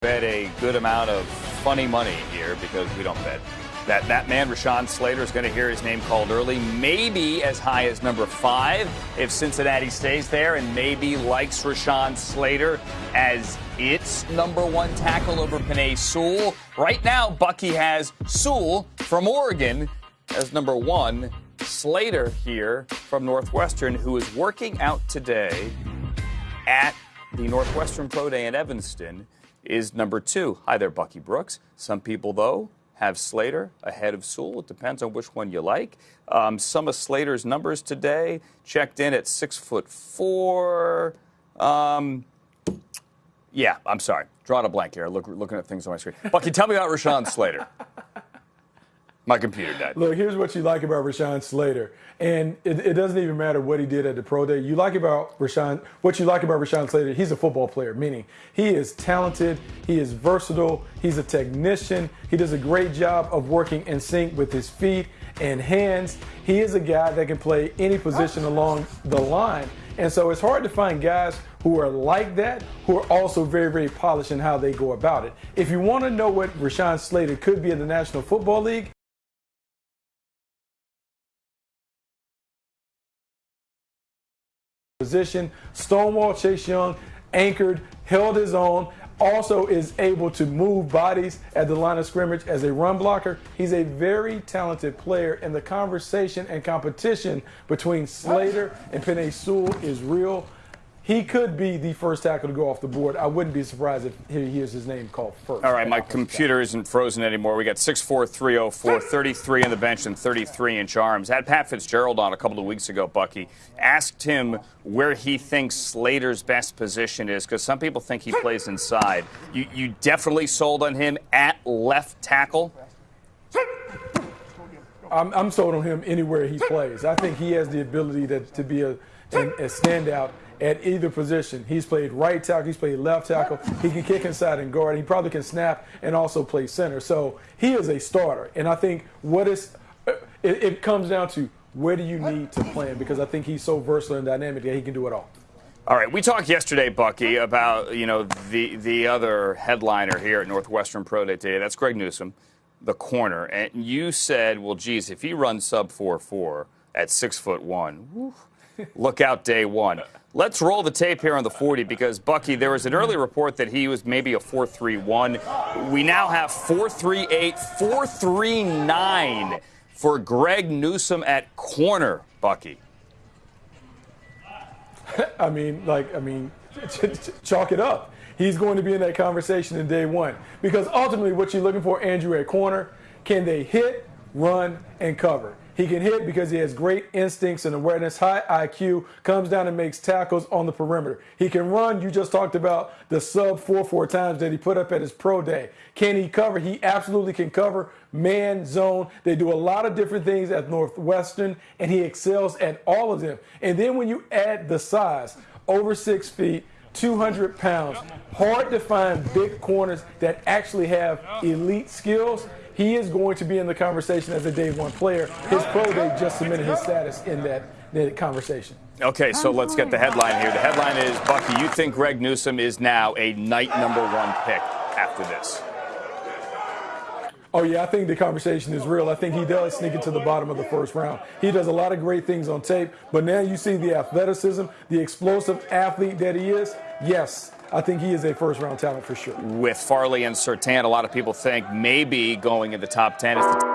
bet a good amount of funny money here because we don't bet. That that man Rashawn Slater is going to hear his name called early, maybe as high as number five if Cincinnati stays there, and maybe likes Rashawn Slater as its number one tackle over Penei Sewell. Right now, Bucky has Sewell from Oregon as number one. Slater here from Northwestern, who is working out today at the Northwestern Pro Day in Evanston is number two. Hi there, Bucky Brooks. Some people, though, have Slater ahead of Sewell. It depends on which one you like. Um, some of Slater's numbers today checked in at six foot four. Um, yeah, I'm sorry. Drawing a blank here. Look, looking at things on my screen. Bucky, tell me about Rashawn Slater. My computer died. Look, here's what you like about Rashawn Slater. And it, it, doesn't even matter what he did at the pro day. You like about Rashawn, what you like about Rashawn Slater, he's a football player, meaning he is talented, he is versatile, he's a technician, he does a great job of working in sync with his feet and hands. He is a guy that can play any position along the line. And so it's hard to find guys who are like that, who are also very, very polished in how they go about it. If you want to know what Rashawn Slater could be in the National Football League, position. Stonewall Chase Young anchored, held his own, also is able to move bodies at the line of scrimmage as a run blocker. He's a very talented player, and the conversation and competition between Slater and Penei Sewell is real. He could be the first tackle to go off the board. I wouldn't be surprised if he hears his name called first. All right, my computer isn't frozen anymore. We got 6'4", 33 on the bench and 33 inch arms. Had Pat Fitzgerald on a couple of weeks ago, Bucky. Asked him where he thinks Slater's best position is because some people think he plays inside. You, you definitely sold on him at left tackle? I'm, I'm sold on him anywhere he plays. I think he has the ability to, to be a, a, a standout at either position. He's played right tackle, he's played left tackle. He can kick inside and guard. He probably can snap and also play center. So he is a starter. And I think what is it, it comes down to where do you need to plan because I think he's so versatile and dynamic that he can do it all. All right, we talked yesterday, Bucky, about you know the the other headliner here at Northwestern Pro Day today. That's Greg Newsome, the corner, and you said, well, geez, if he runs sub four four at six foot one, look out day one. Let's roll the tape here on the 40 because, Bucky, there was an early report that he was maybe a 4-3-1. We now have 4-3-8, 4-3-9 for Greg Newsome at corner, Bucky. I mean, like, I mean, chalk it up. He's going to be in that conversation in day one. Because ultimately, what you're looking for, Andrew, at corner, can they hit, run, and cover? He can hit because he has great instincts and awareness, high IQ, comes down and makes tackles on the perimeter. He can run. You just talked about the sub 4 4 times that he put up at his pro day. Can he cover? He absolutely can cover man, zone. They do a lot of different things at Northwestern, and he excels at all of them. And then when you add the size, over six feet, 200 pounds, hard to find big corners that actually have elite skills he is going to be in the conversation as a day one player. His pro day just cemented his status in that, that conversation. Okay, so let's get the headline here. The headline is Bucky, you think Greg Newsome is now a night number one pick after this? Oh, yeah, I think the conversation is real. I think he does sneak into the bottom of the first round. He does a lot of great things on tape, but now you see the athleticism, the explosive athlete that he is. Yes, I think he is a first round talent for sure. With Farley and Surtain, a lot of people think maybe going in the top 10 is the